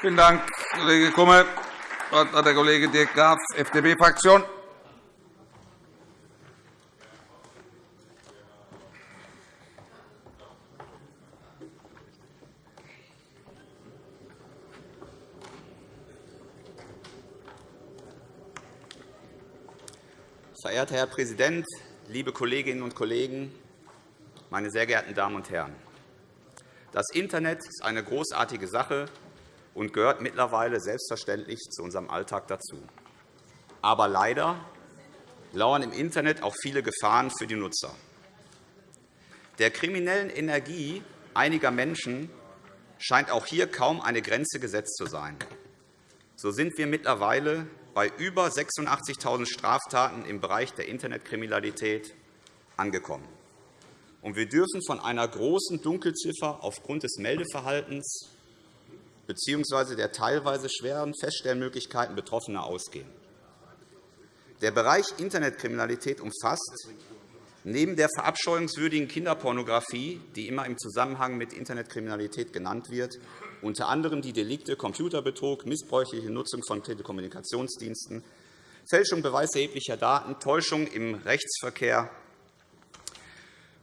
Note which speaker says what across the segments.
Speaker 1: Vielen Dank, Kollege Kummer. Das Wort hat der Kollege Dirk Graf, FDP-Fraktion.
Speaker 2: Verehrter Herr Präsident, liebe Kolleginnen und Kollegen, meine sehr geehrten Damen und Herren! Das Internet ist eine großartige Sache und gehört mittlerweile selbstverständlich zu unserem Alltag dazu. Aber leider lauern im Internet auch viele Gefahren für die Nutzer. Der kriminellen Energie einiger Menschen scheint auch hier kaum eine Grenze gesetzt zu sein. So sind wir mittlerweile bei über 86.000 Straftaten im Bereich der Internetkriminalität angekommen. Und wir dürfen von einer großen Dunkelziffer aufgrund des Meldeverhaltens bzw. der teilweise schweren Feststellmöglichkeiten Betroffener ausgehen. Der Bereich Internetkriminalität umfasst neben der verabscheuungswürdigen Kinderpornografie, die immer im Zusammenhang mit Internetkriminalität genannt wird, unter anderem die Delikte Computerbetrug, missbräuchliche Nutzung von Telekommunikationsdiensten, Fälschung beweiserheblicher Daten, Täuschung im Rechtsverkehr,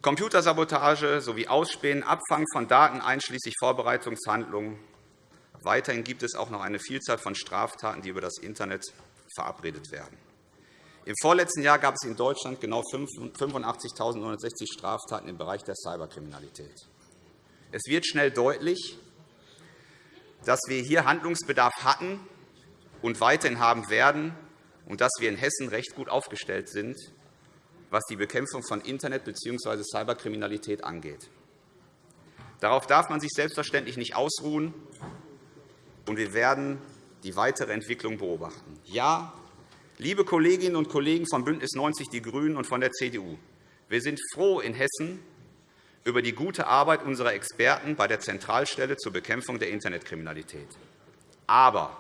Speaker 2: Computersabotage sowie Ausspähen, Abfang von Daten einschließlich Vorbereitungshandlungen. Weiterhin gibt es auch noch eine Vielzahl von Straftaten, die über das Internet verabredet werden. Im vorletzten Jahr gab es in Deutschland genau 85.960 Straftaten im Bereich der Cyberkriminalität. Es wird schnell deutlich, dass wir hier Handlungsbedarf hatten und weiterhin haben werden und dass wir in Hessen recht gut aufgestellt sind, was die Bekämpfung von Internet- bzw. Cyberkriminalität angeht. Darauf darf man sich selbstverständlich nicht ausruhen, und wir werden die weitere Entwicklung beobachten. Ja, liebe Kolleginnen und Kollegen von BÜNDNIS 90 die GRÜNEN und von der CDU, wir sind froh in Hessen über die gute Arbeit unserer Experten bei der Zentralstelle zur Bekämpfung der Internetkriminalität. Aber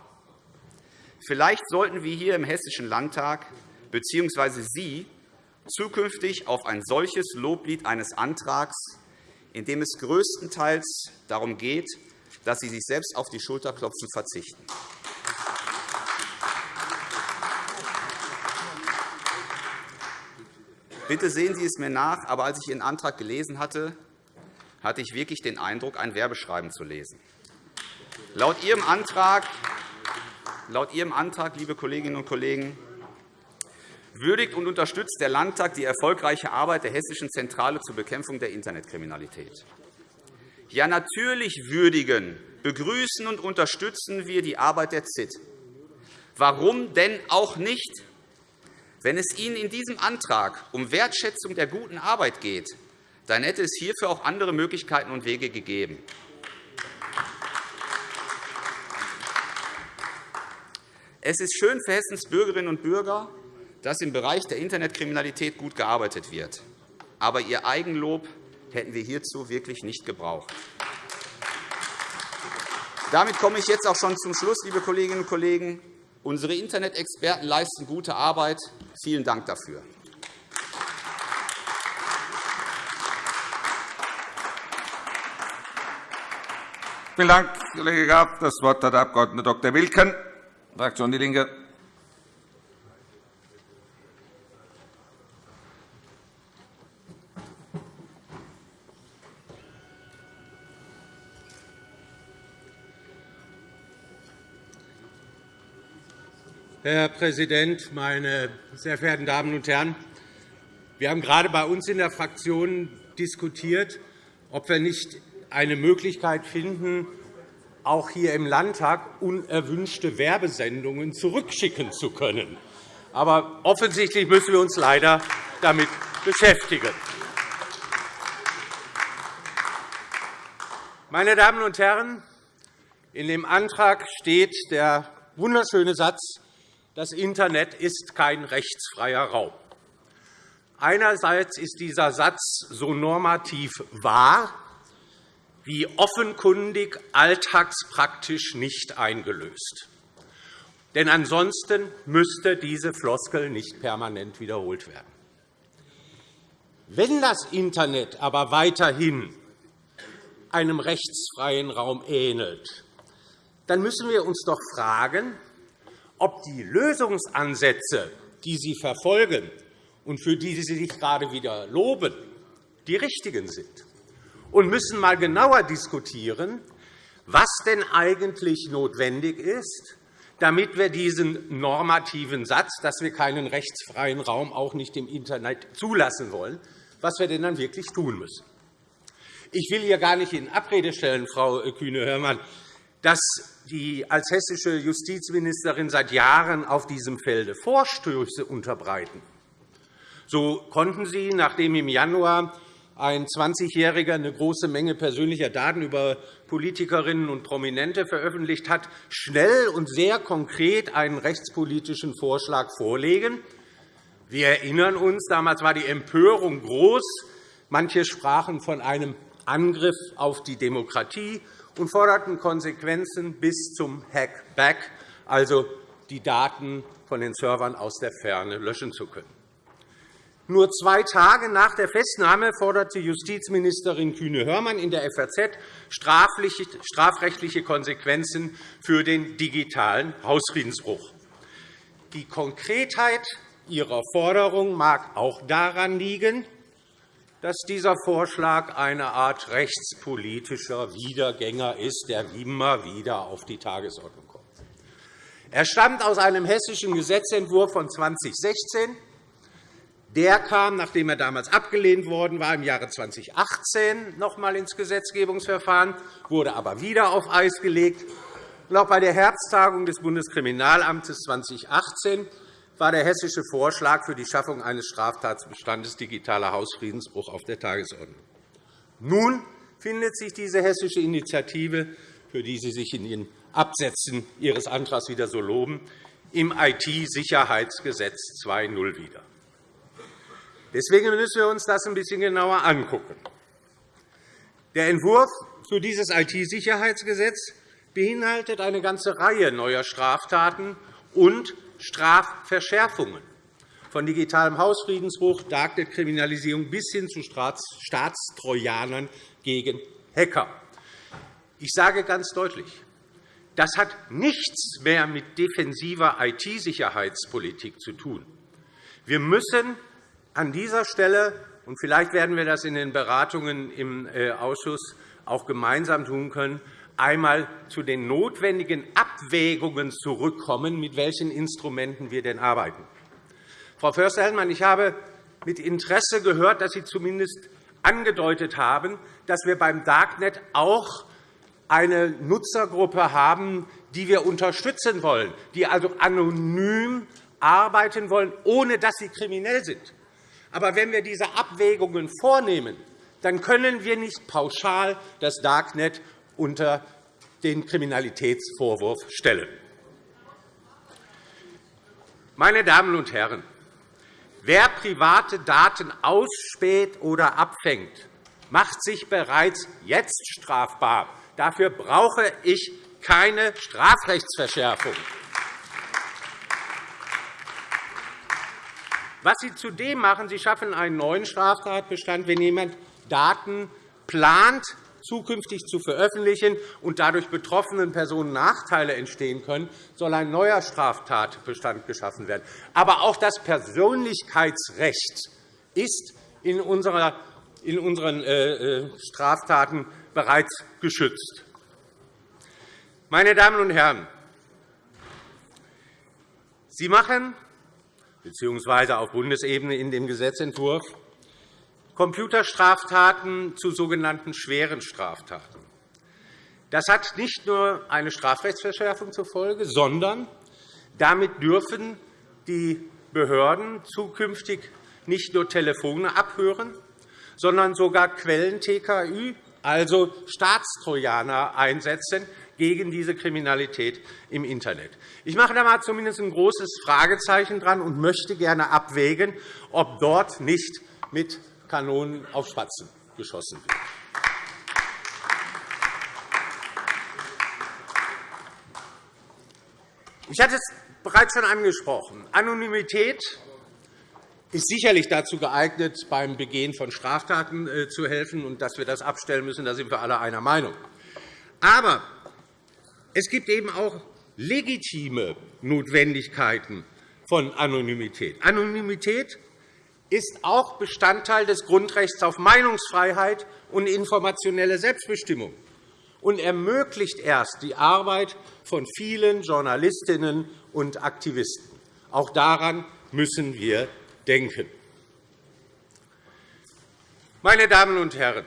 Speaker 2: vielleicht sollten wir hier im Hessischen Landtag bzw. Sie zukünftig auf ein solches Loblied eines Antrags, in dem es größtenteils darum geht, dass Sie sich selbst auf die Schulterklopfen verzichten. Bitte sehen Sie es mir nach, aber als ich Ihren Antrag gelesen hatte, hatte ich wirklich den Eindruck, ein Werbeschreiben zu lesen. Laut Ihrem Antrag, laut Ihrem Antrag liebe Kolleginnen und Kollegen, würdigt und unterstützt der Landtag die erfolgreiche Arbeit der Hessischen Zentrale zur Bekämpfung der Internetkriminalität. Ja, natürlich würdigen, begrüßen und unterstützen wir die Arbeit der ZIT. Warum denn auch nicht? Wenn es Ihnen in diesem Antrag um Wertschätzung der guten Arbeit geht, dann hätte es hierfür auch andere Möglichkeiten und Wege gegeben. Es ist schön für Hessens Bürgerinnen und Bürger, dass im Bereich der Internetkriminalität gut gearbeitet wird. Aber Ihr Eigenlob hätten wir hierzu wirklich nicht gebraucht. Damit komme ich jetzt auch schon zum Schluss, liebe Kolleginnen und Kollegen. Unsere Internet-Experten leisten gute Arbeit. Vielen Dank dafür.
Speaker 1: Vielen Dank, Kollege Graf. Das Wort hat der Abg. Dr. Wilken, Fraktion DIE LINKE.
Speaker 3: Herr Präsident, meine sehr verehrten Damen und Herren! Wir haben gerade bei uns in der Fraktion diskutiert, ob wir nicht eine Möglichkeit finden, auch hier im Landtag unerwünschte Werbesendungen zurückschicken zu können. Aber offensichtlich müssen wir uns leider damit beschäftigen. Meine Damen und Herren, in dem Antrag steht der wunderschöne Satz, das Internet ist kein rechtsfreier Raum. Einerseits ist dieser Satz so normativ wahr wie offenkundig alltagspraktisch nicht eingelöst. Denn ansonsten müsste diese Floskel nicht permanent wiederholt werden. Wenn das Internet aber weiterhin einem rechtsfreien Raum ähnelt, dann müssen wir uns doch fragen, ob die Lösungsansätze, die Sie verfolgen und für die Sie sich gerade wieder loben, die richtigen sind. Und müssen einmal genauer diskutieren, was denn eigentlich notwendig ist, damit wir diesen normativen Satz, dass wir keinen rechtsfreien Raum auch nicht im Internet zulassen wollen, was wir denn dann wirklich tun müssen. Ich will hier gar nicht in Abrede stellen, Frau Kühne-Hörmann, dass die als hessische Justizministerin seit Jahren auf diesem Felde Vorstöße unterbreiten. So konnten Sie, nachdem im Januar ein 20-Jähriger eine große Menge persönlicher Daten über Politikerinnen und Prominente veröffentlicht hat, schnell und sehr konkret einen rechtspolitischen Vorschlag vorlegen. Wir erinnern uns, damals war die Empörung groß. Manche sprachen von einem Angriff auf die Demokratie und forderten Konsequenzen bis zum Hackback, also die Daten von den Servern aus der Ferne löschen zu können. Nur zwei Tage nach der Festnahme forderte Justizministerin Kühne-Hörmann in der FAZ strafrechtliche Konsequenzen für den digitalen Hausfriedensbruch. Die Konkretheit ihrer Forderung mag auch daran liegen, dass dieser Vorschlag eine Art rechtspolitischer Wiedergänger ist, der immer wieder auf die Tagesordnung kommt. Er stammt aus einem hessischen Gesetzentwurf von 2016 der kam, nachdem er damals abgelehnt worden war, im Jahre 2018 noch einmal ins Gesetzgebungsverfahren, wurde aber wieder auf Eis gelegt. auch bei der Herbsttagung des Bundeskriminalamtes 2018 war der hessische Vorschlag für die Schaffung eines Straftatbestandes digitaler Hausfriedensbruch auf der Tagesordnung. Nun findet sich diese hessische Initiative, für die Sie sich in Ihren Absätzen Ihres Antrags wieder so loben, im IT-Sicherheitsgesetz 2.0 wieder. Deswegen müssen wir uns das ein bisschen genauer anschauen. Der Entwurf für dieses IT-Sicherheitsgesetz beinhaltet eine ganze Reihe neuer Straftaten und Strafverschärfungen, von digitalem Hausfriedensbruch, Darknet-Kriminalisierung bis hin zu Staatstrojanern gegen Hacker. Ich sage ganz deutlich, das hat nichts mehr mit defensiver IT-Sicherheitspolitik zu tun. Wir müssen an dieser Stelle, und vielleicht werden wir das in den Beratungen im äh, Ausschuss auch gemeinsam tun können, einmal zu den notwendigen Abwägungen zurückkommen, mit welchen Instrumenten wir denn arbeiten. Frau Förster-Hellmann, ich habe mit Interesse gehört, dass Sie zumindest angedeutet haben, dass wir beim Darknet auch eine Nutzergruppe haben, die wir unterstützen wollen, die also anonym arbeiten wollen, ohne dass sie kriminell sind. Aber wenn wir diese Abwägungen vornehmen, dann können wir nicht pauschal das Darknet unter den Kriminalitätsvorwurf stellen. Meine Damen und Herren, wer private Daten ausspäht oder abfängt, macht sich bereits jetzt strafbar. Dafür brauche ich keine Strafrechtsverschärfung. Was Sie zudem machen, Sie schaffen einen neuen Straftatbestand, wenn jemand Daten plant, zukünftig zu veröffentlichen und dadurch betroffenen Personen Nachteile entstehen können, soll ein neuer Straftatbestand geschaffen werden. Aber auch das Persönlichkeitsrecht ist in unseren äh, äh, Straftaten bereits geschützt. Meine Damen und Herren, Sie machen bzw. auf Bundesebene in dem Gesetzentwurf Computerstraftaten zu sogenannten schweren Straftaten. Das hat nicht nur eine Strafrechtsverschärfung zur Folge, sondern damit dürfen die Behörden zukünftig nicht nur Telefone abhören, sondern sogar Quellen-TKÜ, also Staatstrojaner, einsetzen, gegen diese Kriminalität im Internet. Ich mache da mal zumindest ein großes Fragezeichen dran und möchte gerne abwägen, ob dort nicht mit Kanonen auf Spatzen geschossen wird. Ich hatte es bereits schon angesprochen. Anonymität ist sicherlich dazu geeignet, beim Begehen von Straftaten äh, zu helfen. Und dass wir das abstellen müssen, da sind wir alle einer Meinung. Aber es gibt eben auch legitime Notwendigkeiten von Anonymität. Anonymität ist auch Bestandteil des Grundrechts auf Meinungsfreiheit und informationelle Selbstbestimmung und ermöglicht erst die Arbeit von vielen Journalistinnen und Aktivisten. Auch daran müssen wir denken. Meine Damen und Herren,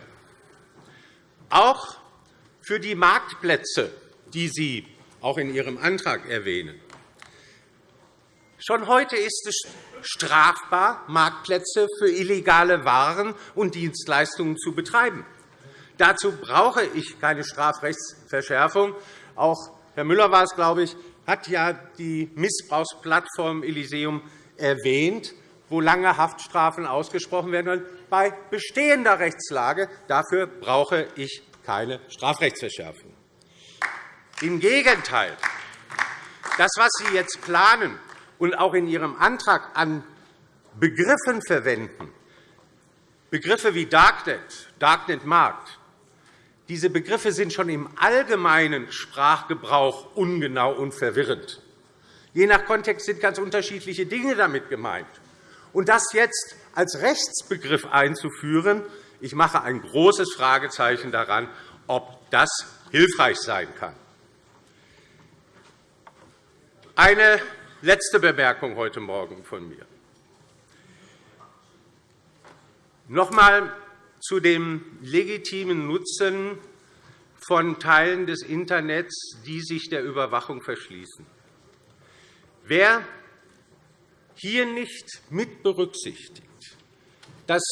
Speaker 3: auch für die Marktplätze, die Sie auch in Ihrem Antrag erwähnen, Schon heute ist es strafbar, Marktplätze für illegale Waren und Dienstleistungen zu betreiben. Dazu brauche ich keine Strafrechtsverschärfung. Auch Herr Müller war es, glaube ich, hat ja die Missbrauchsplattform Elysium erwähnt, wo lange Haftstrafen ausgesprochen werden. Bei bestehender Rechtslage dafür brauche ich keine Strafrechtsverschärfung. Im Gegenteil. Das, was Sie jetzt planen, und auch in Ihrem Antrag an Begriffen verwenden, Begriffe wie Darknet, Darknet-Markt, diese Begriffe sind schon im allgemeinen Sprachgebrauch ungenau und verwirrend. Je nach Kontext sind ganz unterschiedliche Dinge damit gemeint. Und das jetzt als Rechtsbegriff einzuführen, ich mache ein großes Fragezeichen daran, ob das hilfreich sein kann. Eine Letzte Bemerkung heute Morgen von mir. Noch einmal zu dem legitimen Nutzen von Teilen des Internets, die sich der Überwachung verschließen. Wer hier nicht mit berücksichtigt, dass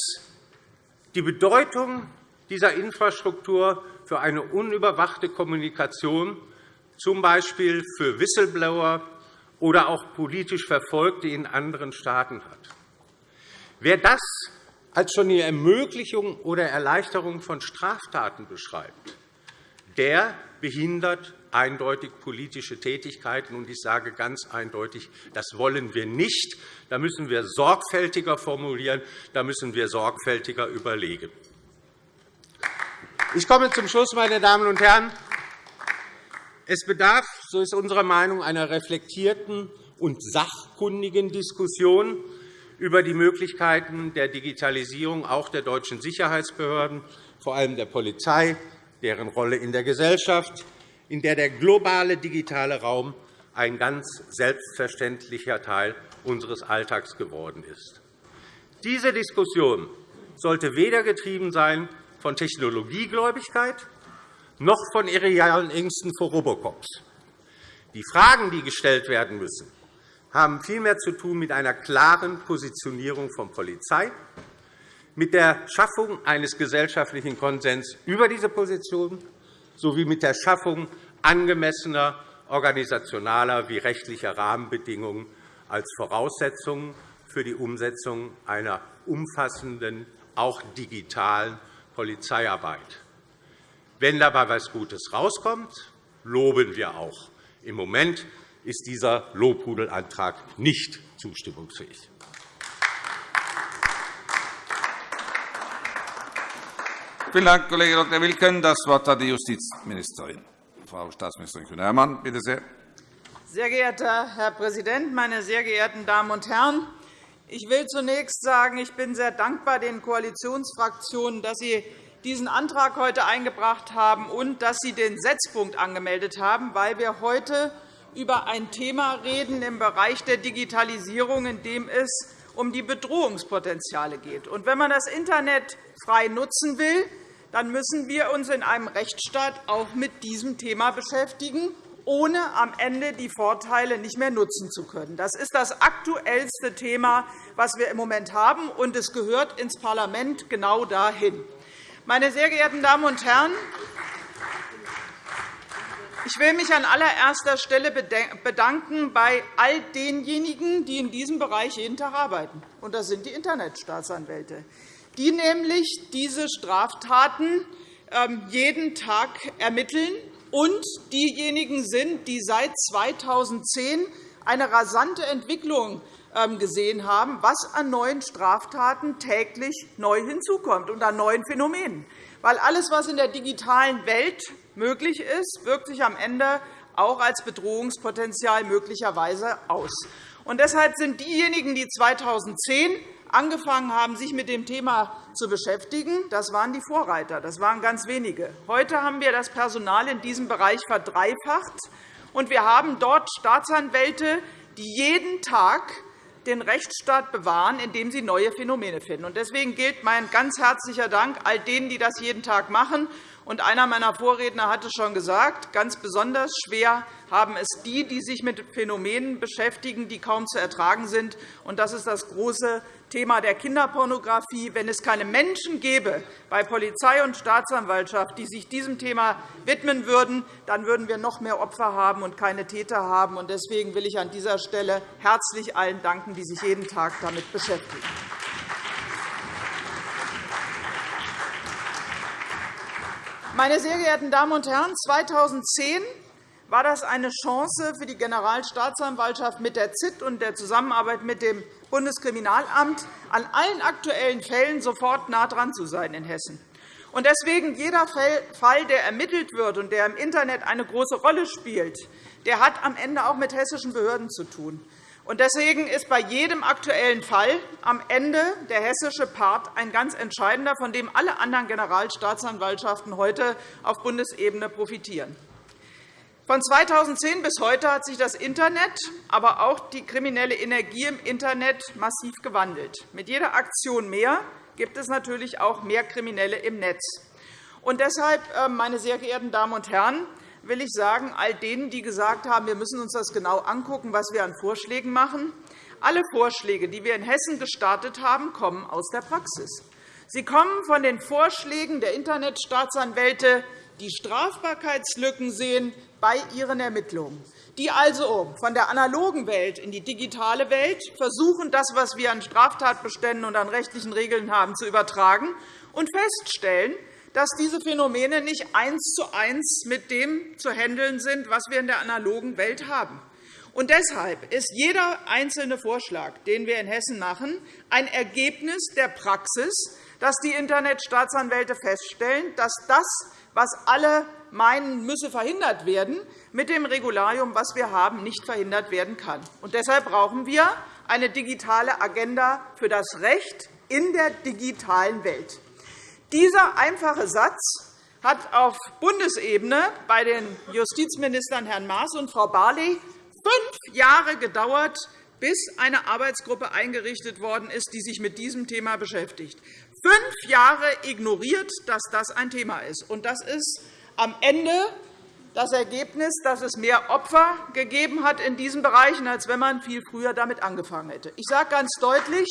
Speaker 3: die Bedeutung dieser Infrastruktur für eine unüberwachte Kommunikation, z. B. für Whistleblower, oder auch politisch Verfolgte in anderen Staaten hat. Wer das als schon die Ermöglichung oder Erleichterung von Straftaten beschreibt, der behindert eindeutig politische Tätigkeiten. Und ich sage ganz eindeutig, das wollen wir nicht. Da müssen wir sorgfältiger formulieren, da müssen wir sorgfältiger überlegen. Ich komme zum Schluss, meine Damen und Herren. Es bedarf, so ist unsere Meinung, einer reflektierten und sachkundigen Diskussion über die Möglichkeiten der Digitalisierung auch der deutschen Sicherheitsbehörden, vor allem der Polizei, deren Rolle in der Gesellschaft, in der der globale digitale Raum ein ganz selbstverständlicher Teil unseres Alltags geworden ist. Diese Diskussion sollte weder getrieben sein von Technologiegläubigkeit noch von irrealen Ängsten vor Robocops. Die Fragen, die gestellt werden müssen, haben vielmehr zu tun mit einer klaren Positionierung von Polizei, mit der Schaffung eines gesellschaftlichen Konsens über diese Position sowie mit der Schaffung angemessener organisationaler wie rechtlicher Rahmenbedingungen als Voraussetzung für die Umsetzung einer umfassenden, auch digitalen Polizeiarbeit. Wenn dabei etwas Gutes herauskommt, loben wir auch. Im Moment ist dieser Lobhudelantrag nicht zustimmungsfähig.
Speaker 1: Vielen Dank, Kollege Dr. Wilken. Das Wort hat die Justizministerin. Frau Staatsministerin Kühne-Hermann, bitte sehr.
Speaker 4: Sehr geehrter Herr Präsident, meine sehr geehrten Damen und Herren! Ich will zunächst sagen, ich bin sehr dankbar den Koalitionsfraktionen, dass sie diesen Antrag heute eingebracht haben und dass Sie den Setzpunkt angemeldet haben, weil wir heute über ein Thema reden im Bereich der Digitalisierung, in dem es um die Bedrohungspotenziale geht. Und wenn man das Internet frei nutzen will, dann müssen wir uns in einem Rechtsstaat auch mit diesem Thema beschäftigen, ohne am Ende die Vorteile nicht mehr nutzen zu können. Das ist das aktuellste Thema, das wir im Moment haben, und es gehört ins Parlament genau dahin. Meine sehr geehrten Damen und Herren, ich will mich an allererster Stelle bedanken bei all denjenigen, die in diesem Bereich jeden Tag arbeiten. Und das sind die Internetstaatsanwälte, die nämlich diese Straftaten ähm, jeden Tag ermitteln und diejenigen sind, die seit 2010 eine rasante Entwicklung gesehen haben, was an neuen Straftaten täglich neu hinzukommt und an neuen Phänomenen. Weil alles, was in der digitalen Welt möglich ist, wirkt sich am Ende auch als Bedrohungspotenzial möglicherweise aus. Und deshalb sind diejenigen, die 2010 angefangen haben, sich mit dem Thema zu beschäftigen, das waren die Vorreiter. Das waren ganz wenige. Heute haben wir das Personal in diesem Bereich verdreifacht, und wir haben dort Staatsanwälte, die jeden Tag den Rechtsstaat bewahren, indem sie neue Phänomene finden. Deswegen gilt mein ganz herzlicher Dank all denen, die das jeden Tag machen. Und einer meiner Vorredner hat es schon gesagt, ganz besonders schwer haben es die, die sich mit Phänomenen beschäftigen, die kaum zu ertragen sind. Und das ist das große Thema der Kinderpornografie. Wenn es keine Menschen gäbe bei Polizei und Staatsanwaltschaft, die sich diesem Thema widmen würden, dann würden wir noch mehr Opfer haben und keine Täter haben. Deswegen will ich an dieser Stelle herzlich allen danken, die sich jeden Tag damit beschäftigen. Meine sehr geehrten Damen und Herren, 2010 war das eine Chance für die Generalstaatsanwaltschaft mit der ZIT und der Zusammenarbeit mit dem Bundeskriminalamt, an allen aktuellen Fällen sofort nah dran zu sein in Hessen. Und deswegen jeder Fall, der ermittelt wird und der im Internet eine große Rolle spielt, der hat am Ende auch mit hessischen Behörden zu tun. Deswegen ist bei jedem aktuellen Fall am Ende der hessische Part ein ganz entscheidender, von dem alle anderen Generalstaatsanwaltschaften heute auf Bundesebene profitieren. Von 2010 bis heute hat sich das Internet, aber auch die kriminelle Energie im Internet massiv gewandelt. Mit jeder Aktion mehr gibt es natürlich auch mehr Kriminelle im Netz. Und deshalb, äh, meine sehr geehrten Damen und Herren, will ich sagen, all denen, die gesagt haben, wir müssen uns das genau anschauen, was wir an Vorschlägen machen, alle Vorschläge, die wir in Hessen gestartet haben, kommen aus der Praxis. Sie kommen von den Vorschlägen der Internetstaatsanwälte, die Strafbarkeitslücken sehen bei ihren Ermittlungen, die also von der analogen Welt in die digitale Welt versuchen, das, was wir an Straftatbeständen und an rechtlichen Regeln haben, zu übertragen und feststellen, dass diese Phänomene nicht eins zu eins mit dem zu handeln sind, was wir in der analogen Welt haben. Und deshalb ist jeder einzelne Vorschlag, den wir in Hessen machen, ein Ergebnis der Praxis, dass die Internetstaatsanwälte feststellen, dass das, was alle meinen, müsse verhindert werden, mit dem Regularium, was wir haben, nicht verhindert werden kann. Und deshalb brauchen wir eine digitale Agenda für das Recht in der digitalen Welt. Dieser einfache Satz hat auf Bundesebene bei den Justizministern Herrn Maas und Frau Barley fünf Jahre gedauert, bis eine Arbeitsgruppe eingerichtet worden ist, die sich mit diesem Thema beschäftigt. Fünf Jahre ignoriert, dass das ein Thema ist. Und das ist am Ende das Ergebnis, dass es mehr Opfer gegeben hat in diesen Bereichen, als wenn man viel früher damit angefangen hätte. Ich sage ganz deutlich,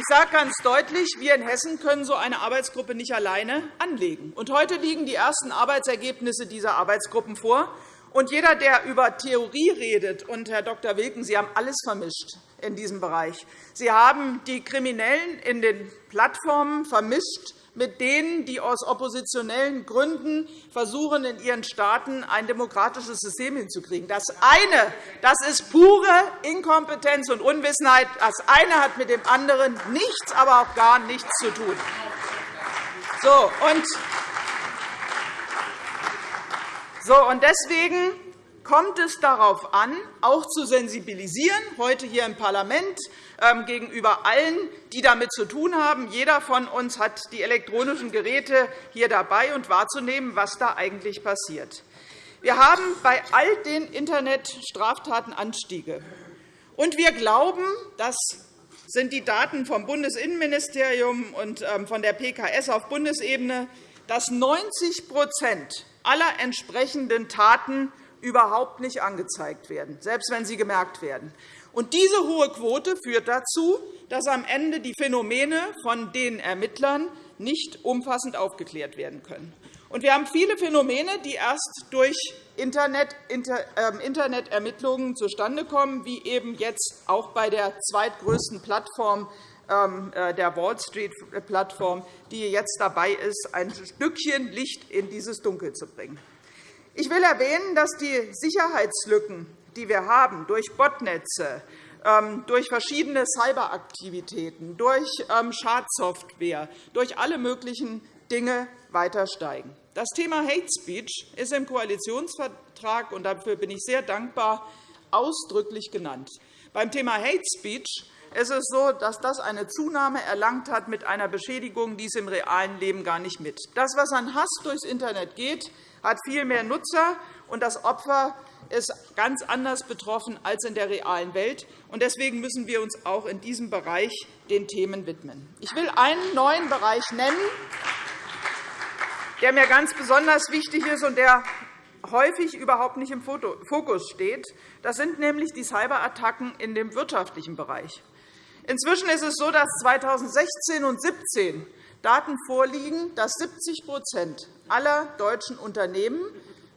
Speaker 4: ich sage ganz deutlich, wir in Hessen können so eine Arbeitsgruppe nicht alleine anlegen. Und heute liegen die ersten Arbeitsergebnisse dieser Arbeitsgruppen vor. Und jeder, der über Theorie redet, und Herr Dr. Wilken, Sie haben alles vermischt in diesem Bereich. Sie haben die Kriminellen in den Plattformen vermischt mit denen, die aus oppositionellen Gründen versuchen, in ihren Staaten ein demokratisches System hinzukriegen. Das eine das ist pure Inkompetenz und Unwissenheit. Das eine hat mit dem anderen nichts, aber auch gar nichts zu tun. So, und so, und deswegen kommt es darauf an, auch zu sensibilisieren, heute hier im Parlament, ähm, gegenüber allen, die damit zu tun haben. Jeder von uns hat die elektronischen Geräte hier dabei und wahrzunehmen, was da eigentlich passiert. Wir haben bei all den Internetstraftaten Anstiege. Und wir glauben, das sind die Daten vom Bundesinnenministerium und ähm, von der PKS auf Bundesebene, dass 90% aller entsprechenden Taten überhaupt nicht angezeigt werden, selbst wenn sie gemerkt werden. Und diese hohe Quote führt dazu, dass am Ende die Phänomene von den Ermittlern nicht umfassend aufgeklärt werden können. Und wir haben viele Phänomene, die erst durch Internet, ähm, Internetermittlungen zustande kommen, wie eben jetzt auch bei der zweitgrößten Plattform ähm, äh, der Wall Street-Plattform, die jetzt dabei ist, ein Stückchen Licht in dieses Dunkel zu bringen. Ich will erwähnen, dass die Sicherheitslücken, die wir haben, durch Botnetze, ähm, durch verschiedene Cyberaktivitäten, durch ähm, Schadsoftware, durch alle möglichen Dinge weiter steigen. Das Thema Hate Speech ist im Koalitionsvertrag, und dafür bin ich sehr dankbar, ausdrücklich genannt. Beim Thema Hate Speech ist es so, dass das eine Zunahme erlangt hat mit einer Beschädigung, die es im realen Leben gar nicht mit. Das, was an Hass durchs Internet geht, hat viel mehr Nutzer, und das Opfer ist ganz anders betroffen als in der realen Welt. Deswegen müssen wir uns auch in diesem Bereich den Themen widmen. Ich will einen neuen Bereich nennen, der mir ganz besonders wichtig ist und der häufig überhaupt nicht im Fokus steht. Das sind nämlich die Cyberattacken in dem wirtschaftlichen Bereich. Inzwischen ist es so, dass 2016 und 2017 Daten vorliegen, dass 70% aller deutschen Unternehmen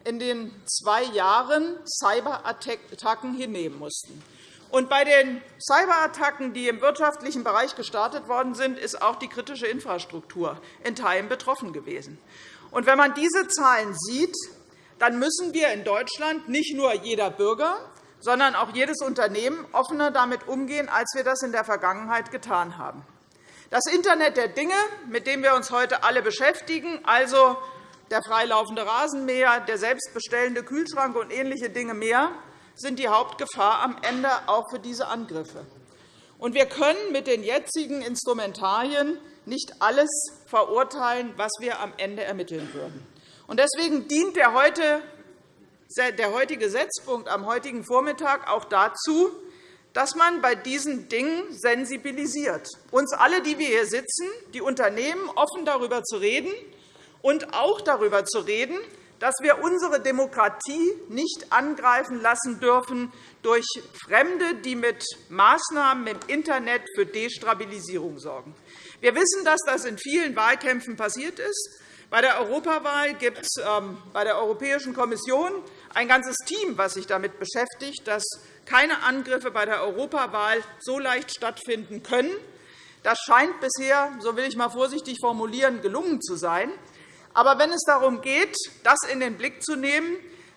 Speaker 4: in den zwei Jahren Cyberattacken hinnehmen mussten. Und bei den Cyberattacken, die im wirtschaftlichen Bereich gestartet worden sind, ist auch die kritische Infrastruktur in Teilen betroffen gewesen. Und wenn man diese Zahlen sieht, dann müssen wir in Deutschland nicht nur jeder Bürger, sondern auch jedes Unternehmen offener damit umgehen, als wir das in der Vergangenheit getan haben. Das Internet der Dinge, mit dem wir uns heute alle beschäftigen, also der freilaufende Rasenmäher, der selbstbestellende Kühlschrank und ähnliche Dinge mehr, sind die Hauptgefahr am Ende auch für diese Angriffe. wir können mit den jetzigen Instrumentarien nicht alles verurteilen, was wir am Ende ermitteln würden. Deswegen dient der heutige Setzpunkt am heutigen Vormittag auch dazu, dass man bei diesen Dingen sensibilisiert, uns alle, die wir hier sitzen, die Unternehmen, offen darüber zu reden und auch darüber zu reden, dass wir unsere Demokratie nicht angreifen lassen dürfen durch Fremde, die mit Maßnahmen im Internet für Destabilisierung sorgen. Wir wissen, dass das in vielen Wahlkämpfen passiert ist. Bei der Europawahl gibt es ähm, bei der Europäischen Kommission ein ganzes Team, das sich damit beschäftigt, dass keine Angriffe bei der Europawahl so leicht stattfinden können. Das scheint bisher, so will ich mal vorsichtig formulieren, gelungen zu sein. Aber wenn es darum geht, das in den Blick zu nehmen,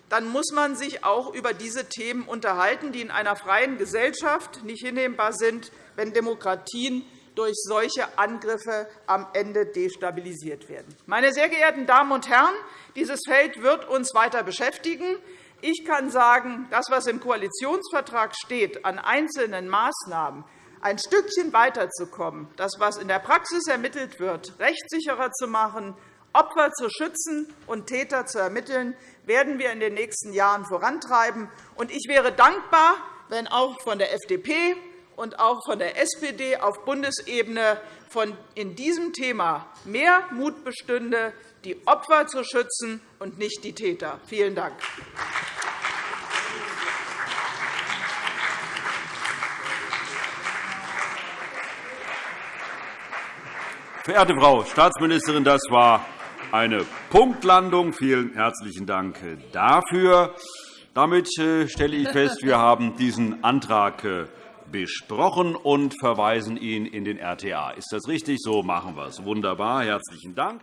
Speaker 4: dann muss man sich auch über diese Themen unterhalten, die in einer freien Gesellschaft nicht hinnehmbar sind, wenn Demokratien durch solche Angriffe am Ende destabilisiert werden. Meine sehr geehrten Damen und Herren, dieses Feld wird uns weiter beschäftigen. Ich kann sagen, das, was im Koalitionsvertrag steht, an einzelnen Maßnahmen ein Stückchen weiterzukommen, das, was in der Praxis ermittelt wird, rechtssicherer zu machen, Opfer zu schützen und Täter zu ermitteln, werden wir in den nächsten Jahren vorantreiben. Ich wäre dankbar, wenn auch von der FDP und auch von der SPD auf Bundesebene in diesem Thema mehr Mut bestünde, die Opfer zu schützen und nicht die Täter. Vielen Dank.
Speaker 5: Verehrte Frau Staatsministerin, das war eine Punktlandung. Vielen herzlichen Dank dafür. Damit äh, stelle ich fest, wir haben diesen Antrag äh, besprochen und verweisen ihn in den RTA. Ist das richtig? So machen wir es. Wunderbar. Herzlichen Dank.